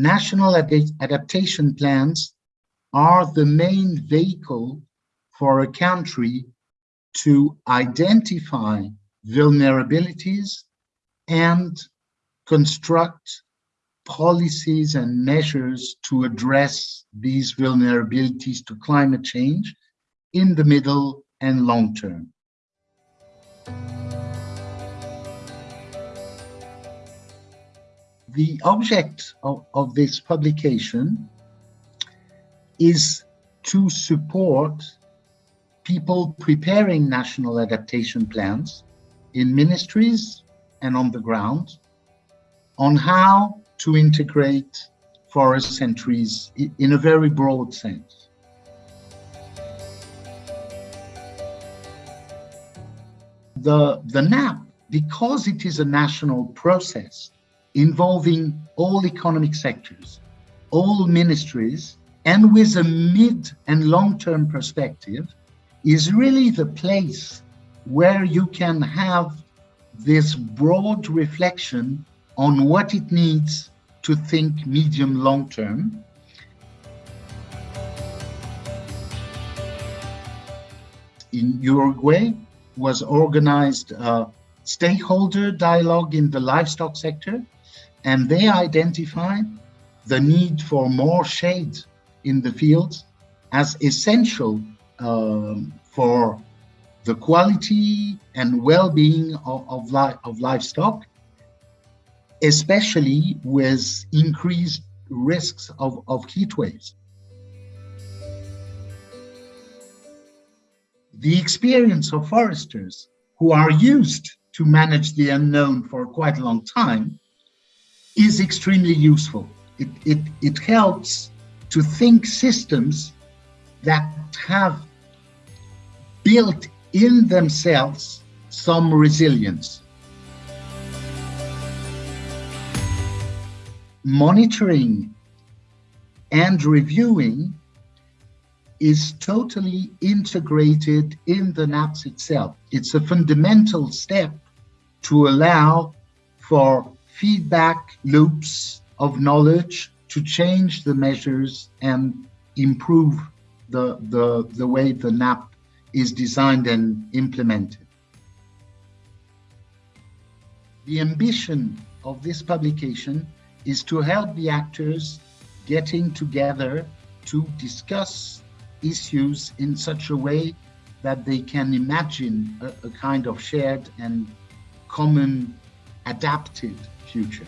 national ad adaptation plans are the main vehicle for a country to identify vulnerabilities and construct policies and measures to address these vulnerabilities to climate change in the middle and long term. The object of, of this publication is to support people preparing national adaptation plans in ministries and on the ground on how to integrate forests and trees in a very broad sense. The, the NAP, because it is a national process, involving all economic sectors, all ministries, and with a mid and long-term perspective, is really the place where you can have this broad reflection on what it needs to think medium long term. In Uruguay was organized a stakeholder dialogue in the livestock sector and they identify the need for more shade in the fields as essential um, for the quality and well-being of, of, li of livestock, especially with increased risks of, of heat waves. The experience of foresters who are used to manage the unknown for quite a long time is extremely useful. It, it, it helps to think systems that have built in themselves some resilience. Monitoring and reviewing is totally integrated in the NAPS itself. It's a fundamental step to allow for feedback loops of knowledge to change the measures and improve the, the, the way the NAP is designed and implemented. The ambition of this publication is to help the actors getting together to discuss issues in such a way that they can imagine a, a kind of shared and common adapted future.